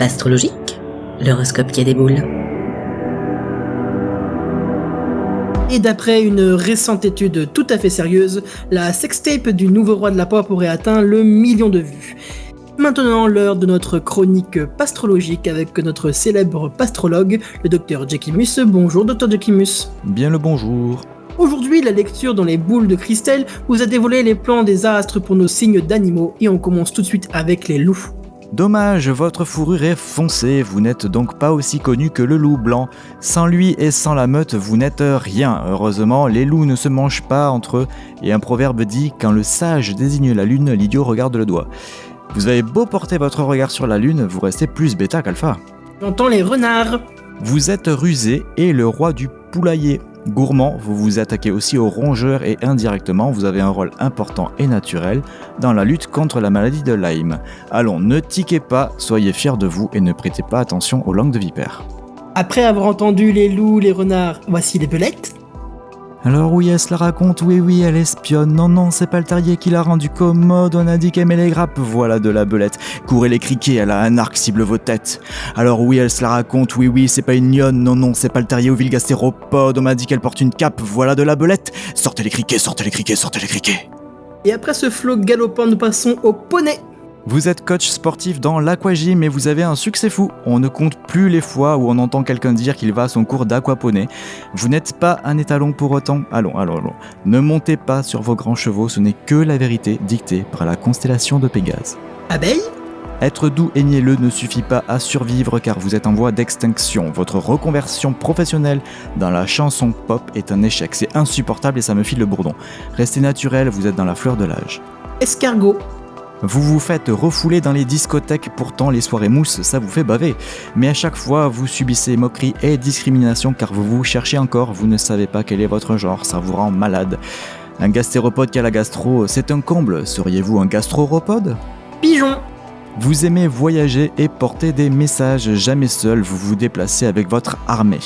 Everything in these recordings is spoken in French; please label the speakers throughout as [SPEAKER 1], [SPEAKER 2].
[SPEAKER 1] Astrologique, l'horoscope qui a des boules.
[SPEAKER 2] Et d'après une récente étude tout à fait sérieuse, la sextape du nouveau roi de la pop aurait atteint le million de vues. Maintenant, l'heure de notre chronique pastrologique avec notre célèbre pastrologue, le docteur Jackimus. Bonjour, docteur Jackimus.
[SPEAKER 3] Bien le bonjour.
[SPEAKER 2] Aujourd'hui, la lecture dans les boules de cristal vous a dévoilé les plans des astres pour nos signes d'animaux et on commence tout de suite avec les loups.
[SPEAKER 3] Dommage, votre fourrure est foncée, vous n'êtes donc pas aussi connu que le loup blanc. Sans lui et sans la meute, vous n'êtes rien. Heureusement, les loups ne se mangent pas entre eux, et un proverbe dit Quand le sage désigne la lune, l'idiot regarde le doigt. Vous avez beau porter votre regard sur la lune, vous restez plus bêta qu'alpha.
[SPEAKER 2] J'entends les renards.
[SPEAKER 3] Vous êtes rusé et le roi du poulailler. Gourmand, vous vous attaquez aussi aux rongeurs et indirectement, vous avez un rôle important et naturel dans la lutte contre la maladie de Lyme. Allons, ne tiquez pas, soyez fiers de vous et ne prêtez pas attention aux langues de vipère.
[SPEAKER 2] Après avoir entendu les loups, les renards, voici les belettes.
[SPEAKER 3] Alors oui, elle se la raconte, oui oui, elle espionne. Non non, c'est pas le terrier qui l'a rendu commode, on a dit qu'elle met les grappes, voilà de la belette. Courez les criquets, elle a un arc cible vos têtes. Alors oui, elle se la raconte, oui oui, c'est pas une lionne, non non, c'est pas le terrier au vilgastéropode, on m'a dit qu'elle porte une cape, voilà de la belette. Sortez les criquets, sortez les criquets, sortez les criquets.
[SPEAKER 2] Et après ce flot galopant, nous passons au poney.
[SPEAKER 3] Vous êtes coach sportif dans l'aquagym et vous avez un succès fou. On ne compte plus les fois où on entend quelqu'un dire qu'il va à son cours d'aquaponie. Vous n'êtes pas un étalon pour autant. Allons, allons, allons. Ne montez pas sur vos grands chevaux, ce n'est que la vérité dictée par la constellation de Pégase.
[SPEAKER 2] Abeille?
[SPEAKER 3] Être doux et mielleux ne suffit pas à survivre car vous êtes en voie d'extinction. Votre reconversion professionnelle dans la chanson pop est un échec. C'est insupportable et ça me file le bourdon. Restez naturel, vous êtes dans la fleur de l'âge.
[SPEAKER 2] Escargot?
[SPEAKER 3] Vous vous faites refouler dans les discothèques, pourtant les soirées mousse, ça vous fait baver. Mais à chaque fois, vous subissez moquerie et discrimination car vous vous cherchez encore, vous ne savez pas quel est votre genre, ça vous rend malade. Un gastéropode qui a la gastro, c'est un comble. Seriez-vous un gastropode
[SPEAKER 2] Pigeon.
[SPEAKER 3] Vous aimez voyager et porter des messages, jamais seul, vous vous déplacez avec votre armée.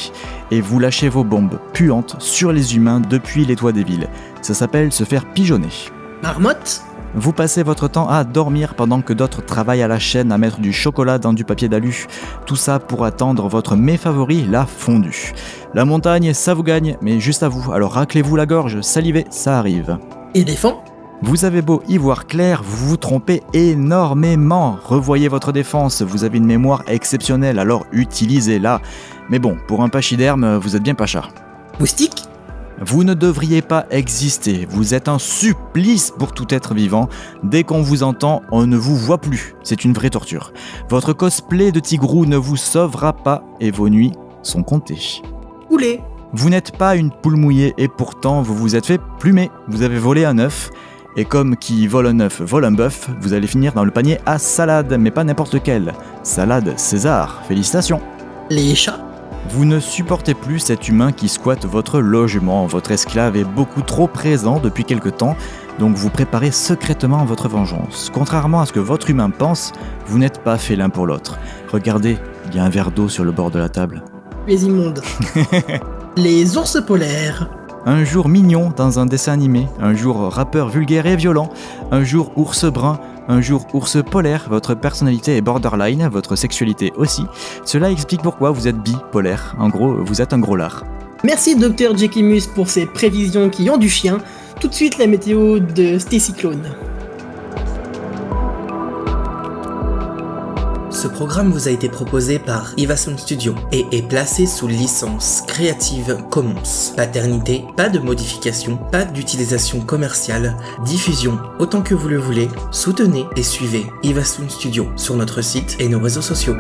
[SPEAKER 3] Et vous lâchez vos bombes puantes sur les humains depuis les toits des villes. Ça s'appelle se faire pigeonner.
[SPEAKER 2] Marmotte.
[SPEAKER 3] Vous passez votre temps à dormir pendant que d'autres travaillent à la chaîne à mettre du chocolat dans du papier d'alu. Tout ça pour attendre votre mets favori, la fondue. La montagne, ça vous gagne, mais juste à vous. Alors raclez-vous la gorge, salivez, ça arrive.
[SPEAKER 2] Éléphant?
[SPEAKER 3] Vous avez beau y voir clair, vous vous trompez énormément. Revoyez votre défense, vous avez une mémoire exceptionnelle, alors utilisez-la. Mais bon, pour un pachyderme, vous êtes bien pacha.
[SPEAKER 2] Moustique?
[SPEAKER 3] Vous ne devriez pas exister, vous êtes un supplice pour tout être vivant. Dès qu'on vous entend, on ne vous voit plus. C'est une vraie torture. Votre cosplay de tigrou ne vous sauvera pas et vos nuits sont comptées.
[SPEAKER 2] Poulet.
[SPEAKER 3] Vous n'êtes pas une poule mouillée et pourtant vous vous êtes fait plumer. Vous avez volé un œuf. Et comme qui vole un œuf vole un bœuf, vous allez finir dans le panier à salade, mais pas n'importe quelle. Salade César, félicitations.
[SPEAKER 2] Les chats.
[SPEAKER 3] Vous ne supportez plus cet humain qui squatte votre logement. Votre esclave est beaucoup trop présent depuis quelque temps, donc vous préparez secrètement votre vengeance. Contrairement à ce que votre humain pense, vous n'êtes pas fait l'un pour l'autre. Regardez, il y a un verre d'eau sur le bord de la table.
[SPEAKER 2] Les immondes. les ours polaires.
[SPEAKER 3] Un jour mignon dans un dessin animé, un jour rappeur vulgaire et violent, un jour ours brun, un jour ours polaire, votre personnalité est borderline, votre sexualité aussi. Cela explique pourquoi vous êtes bipolaire. En gros, vous êtes un gros lard.
[SPEAKER 2] Merci Dr Jackimus pour ces prévisions qui ont du chien. Tout de suite la météo de Stécyclone.
[SPEAKER 1] Ce programme vous a été proposé par Ivason Studio et est placé sous licence Creative Commons. Paternité, pas de modification, pas d'utilisation commerciale, diffusion autant que vous le voulez. Soutenez et suivez Ivason Studio sur notre site et nos réseaux sociaux.